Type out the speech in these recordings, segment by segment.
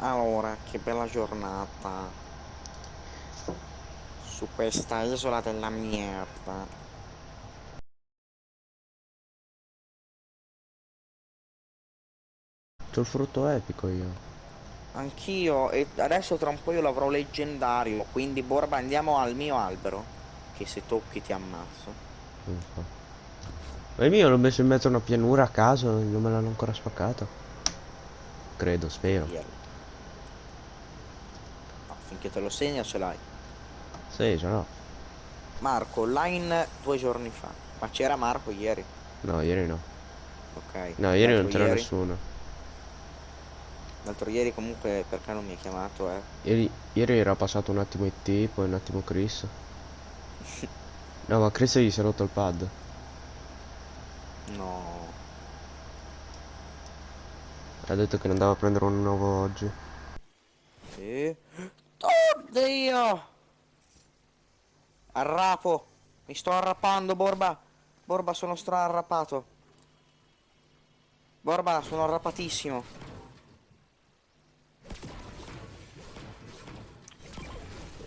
Allora, che bella giornata. Su questa isola della merda. C'ho il frutto epico io. Anch'io, e adesso tra un po' io l'avrò leggendario, quindi Borba andiamo al mio albero. Che se tocchi ti ammazzo. So. Ma il mio l'ho messo in mezzo a una pianura a caso, non me l'hanno ancora spaccato. Credo, spero. Via. Finché te lo segna ce l'hai. Sì, ce l'ho. Marco, line due giorni fa. Ma c'era Marco ieri? No, ieri no. Ok. No, ieri non c'era nessuno. L'altro ieri comunque perché non mi hai chiamato, eh? Ieri, ieri era passato un attimo IT, poi un attimo Chris. No, ma Chris gli si è rotto il pad. No. Ha detto che ne andava a prendere uno nuovo oggi. Sì. Oddio! Arrapo! Mi sto arrapando, Borba! Borba, sono stra-arrapato. Borba, sono arrapatissimo.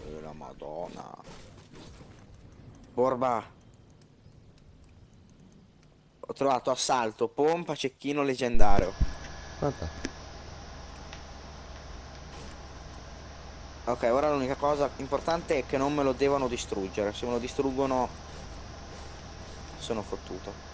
Eh, la madonna. Borba. Ho trovato assalto, pompa, cecchino leggendario. Vabbè. Ok, ora l'unica cosa importante è che non me lo devono distruggere. Se me lo distruggono sono fottuto.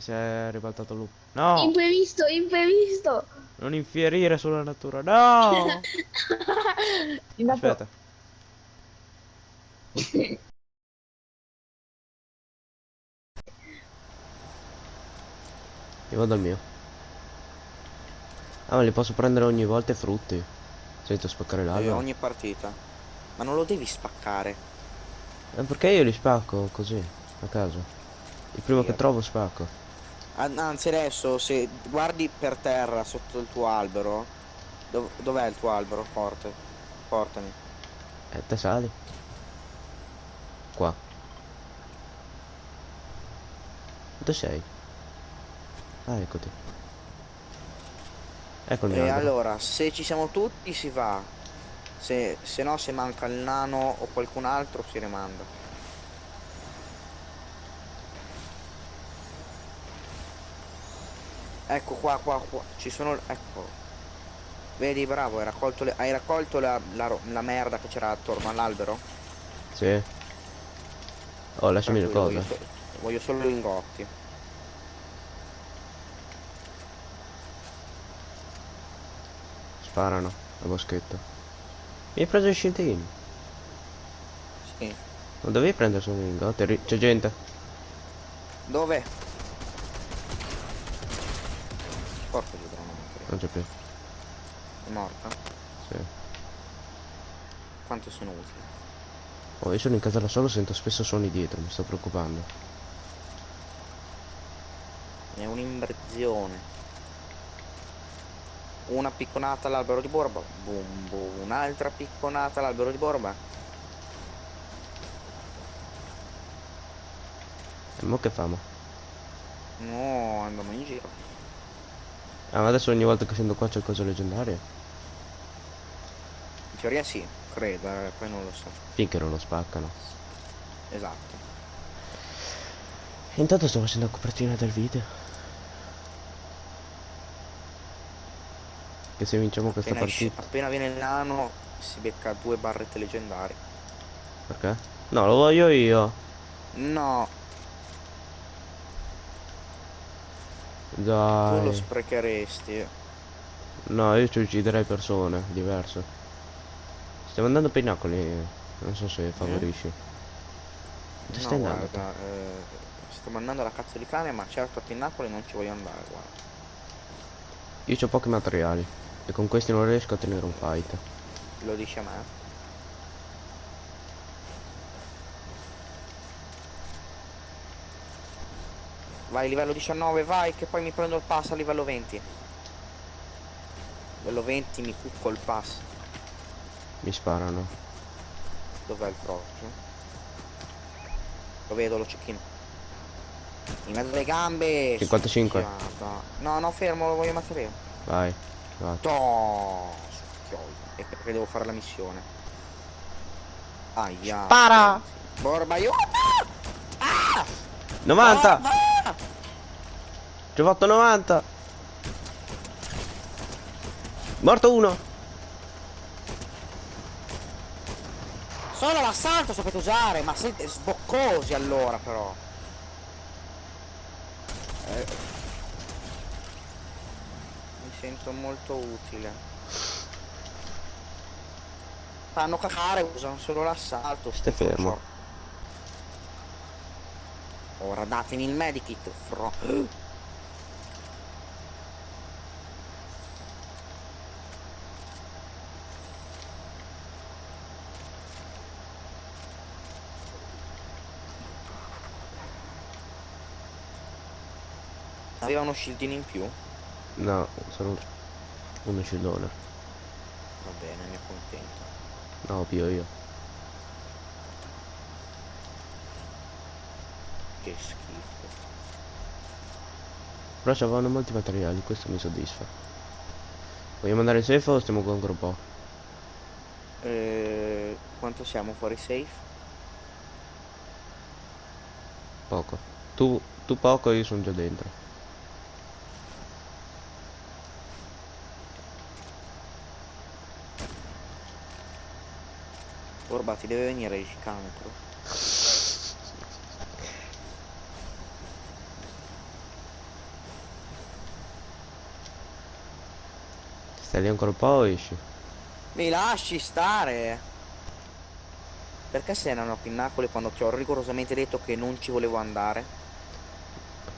Si è ribaltato lui. No! Imprevisto, imprevisto. Non infierire sulla natura. No! Aspetta. Io vado al mio. Ah, ma li posso prendere ogni volta i frutti. Senza spaccare Eh, l'albero. ogni partita. Ma non lo devi spaccare. Eh, perché io li spacco così, a caso. Il primo che Io- trovo spacco. An- Anzi adesso se guardi per terra sotto il tuo albero. dov- dov'è il tuo albero forte? Portami. E te sali. Qua. Dove sei? Ah, eccoti. Ecco il mio E albero. allora, se ci siamo tutti si va. Se, se no se manca il nano o qualcun altro si rimanda. Ecco qua, qua, qua. Ci sono. Ecco. Vedi, bravo, hai raccolto, le- hai raccolto la, la la merda che c'era attorno all'albero? Sì. Oh, lasciami le cose. Voglio, so- voglio solo lingotti. Sparano, a boschetto. Mi hai preso i scintillini. Sì. Non dovevi prendere solo i lingotti? C'è gente. Dove? Porca di drone, Non c'è più. è morta? Sì. Quanto sono utili? Oh, io sono in casa da solo, sento spesso suoni dietro, mi sto preoccupando. È un'immersione. Una picconata all'albero di Borba. Boom, boom. Un'altra picconata all'albero di Borba. E mo che famo? No, andiamo in giro. Ah, ma adesso ogni volta che scendo qua c'è cose leggendarie? In teoria sì, credo, eh, poi non lo so. Finché non lo spaccano. Esatto. Intanto sto facendo la copertina del video. Che se vinciamo questa Appena, esce- partita. appena viene il nano si becca due barrette leggendarie. Perché? No, lo voglio io. No, tu lo Dai. sprecheresti. No, io ci ucciderei persone, diverse. Stiamo andando per i nacoli. Non so se favorisci. Dove No, stai andando? guarda, eh, sto mandando la cazzo di cane, ma certo a Pinnacoli non ci voglio andare, guarda. Io ho pochi materiali. E con questi non riesco a tenere un fight. Lo dice a me. Vai livello 19, vai che poi mi prendo il pass a livello 20. Livello 20 mi cucco il pass. Mi sparano. Dov'è il frocio? Lo vedo, lo cecchino. In mezzo alle gambe. 55. succhiata. No, no, fermo, lo voglio ammazzare io. Vai. Succhioi. E perché devo fare la missione. Aia. Spara! Borba, aiuto! 90! Borba! Ci ho fatto 90! Morto uno! Solo l'assalto sapete usare, ma siete sboccosi allora però. Eh, mi sento molto utile. Fanno cacare, usano solo l'assalto. Stai fermo. Ora datemi il medikit, fro. Aveva uno shieldino in più? No, sono uno scillone. Va bene, mi accontento. No, più io. Che schifo. Però c'avevano molti materiali, questo mi soddisfa. Vogliamo andare safe o stiamo ancora un po'? Eh, quanto siamo fuori safe? Poco. Tu, tu poco, io sono già dentro. Orba ti deve venire il cancro. Stai lì ancora un po' o esci? Mi lasci stare! Perché sei nano a pinnacoli quando ti ho rigorosamente detto che non ci volevo andare?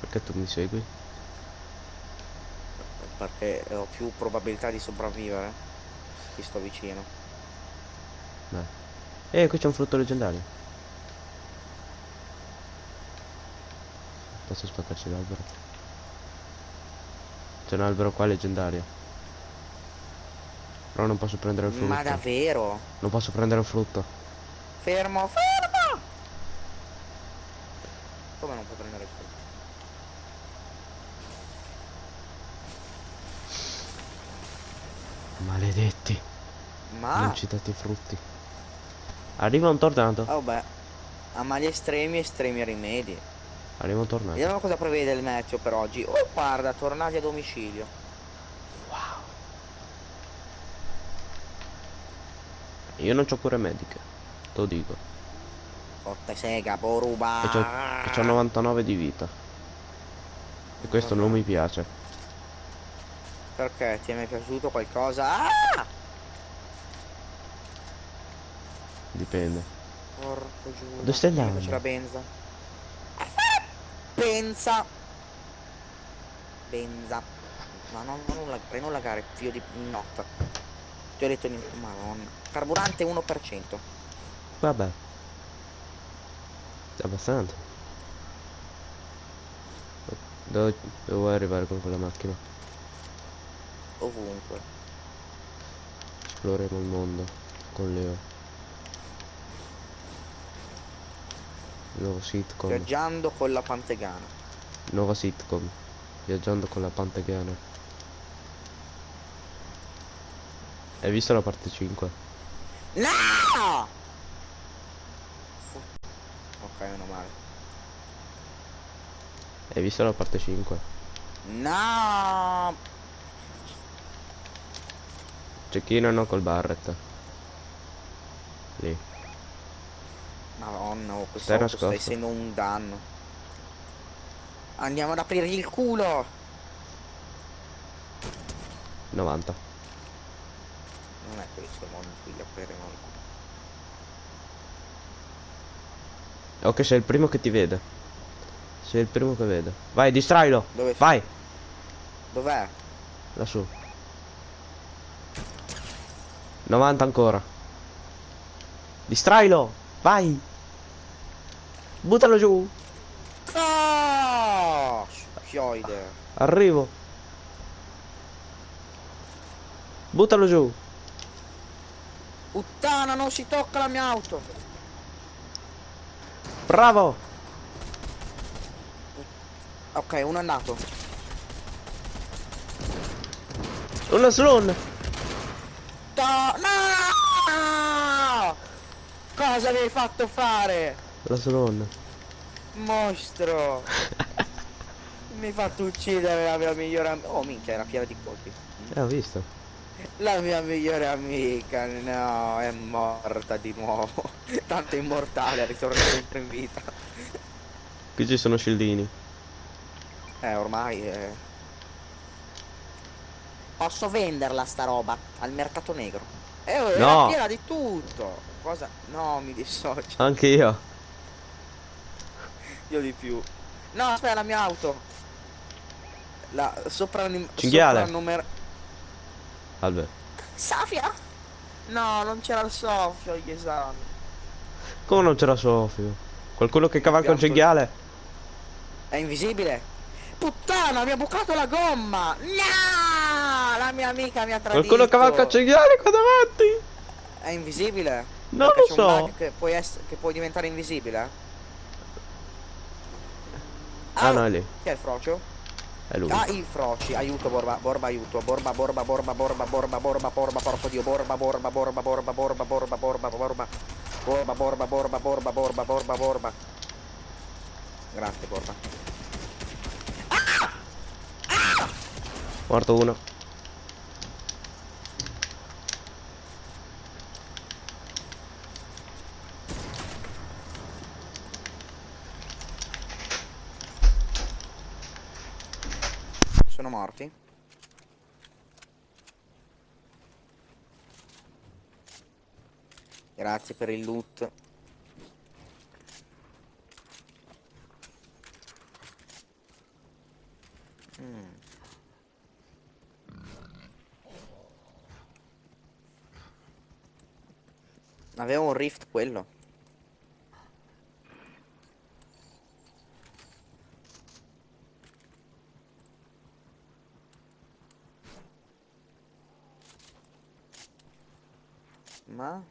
Perché tu mi segui? Perché ho più probabilità di sopravvivere. Ti sto vicino. Beh. Eh, qui c'è un frutto leggendario. Posso spaccarci l'albero? C'è un albero qua leggendario. Però non posso prendere il frutto. Ma davvero? Non posso prendere il frutto. Fermo, fermo! Come non puoi prendere il frutto? Maledetti. Ma... Non ci date i frutti. Arriva un tornado. Oh beh, a mali estremi, estremi rimedi. Arriva un tornado. Vediamo cosa prevede il meteo per oggi. Oh guarda, tornati a domicilio. Io non c'ho cure mediche. Te lo dico. Cotte sega, boruba. E c'ho, e c'ho 99 di vita. E questo non mi piace. Perché? Ti è mai piaciuto qualcosa? Ah! Dipende. Porco giù. Dove stai andando? C'è la benza. Benza. Benza. Ma non, non, lag- non lagare, figlio di notta. Ti ho detto di... Madonna. Carburante 1%. Vabbè. Abbastanza. Dove, vuoi arrivare con quella macchina? Ovunque. Esploreremo il mondo con Leo. Nuovo sitcom. Viaggiando con la pantegana. Nuova sitcom. Viaggiando con la Pantegana. Hai visto la parte 5? No! Ok, meno male. Hai visto la parte 5? No! Cecchinano col Barrett. Lì. Madonna, oh, questo auto sta essendo un danno. Andiamo ad aprirgli il culo! 90. Non è questo il modo in cui gli apriremo il culo. Ok, sei il primo che ti vede. Sei il primo che vede. Vai, distrailo. Dove? Vai, Dov'è? lassù. 90 ancora. Fioide. Arrivo. Buttalo giù. Puttana, non si tocca la mia auto. Bravo. Ok, uno è andato. Una slon. No! Cosa avevi fatto fare? La slon. Mostro. Mi hai fatto uccidere la mia migliore amica. Oh minchia, era piena di colpi. Eh, ho visto. La mia migliore amica, no, è morta di nuovo. Tanto è immortale, ritorna sempre in vita. Qui ci sono scildini. Eh, ormai è... Posso venderla sta roba al mercato negro. Eh, oh, era No. piena di tutto. Cosa? No, mi dissocio. Anche io. Io di più. No, aspetta, la mia auto. La sopra Cinghiale. numero Albert. Safia? No, non c'era il soffio agli esami. Come non c'era Sofio? Qualcuno che cavalca un cinghiale? È invisibile? Puttana, mi ha bucato la gomma! No! La mia amica mi ha tradito. Qualcuno cavalca un cinghiale qua davanti? È invisibile? Non Perché lo so. bug Che puoi, ess- che puoi diventare invisibile? Ah, no, è lì. Chi è il frocio? È lui. Ah, il froci. Aiuto, Borba, Borba, aiuto. Borba, Borba, Borba, Borba, Borba, Borba, Borba, porco dio. Borba, Borba, Borba, Borba, Borba, Borba, Borba, Borba. Borba, Borba, Borba, Borba, Borba, Borba, Borba. Grazie, Borba. Morto uno. Sono morti? Grazie per il loot. Mm. Aveva un rift quello. Ma?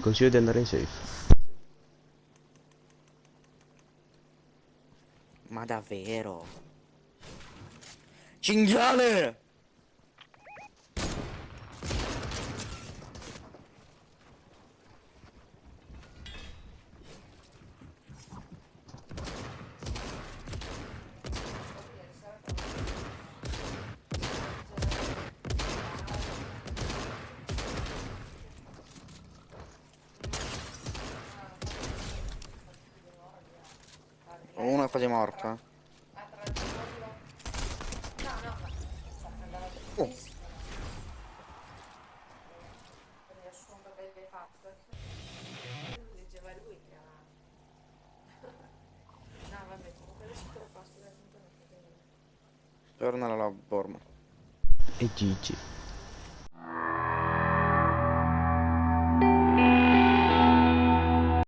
Ti consiglio di andare in safe. Ma davvero? Cinghiale! È quasi morto. Oh. Torna alla Borma. E Gigi.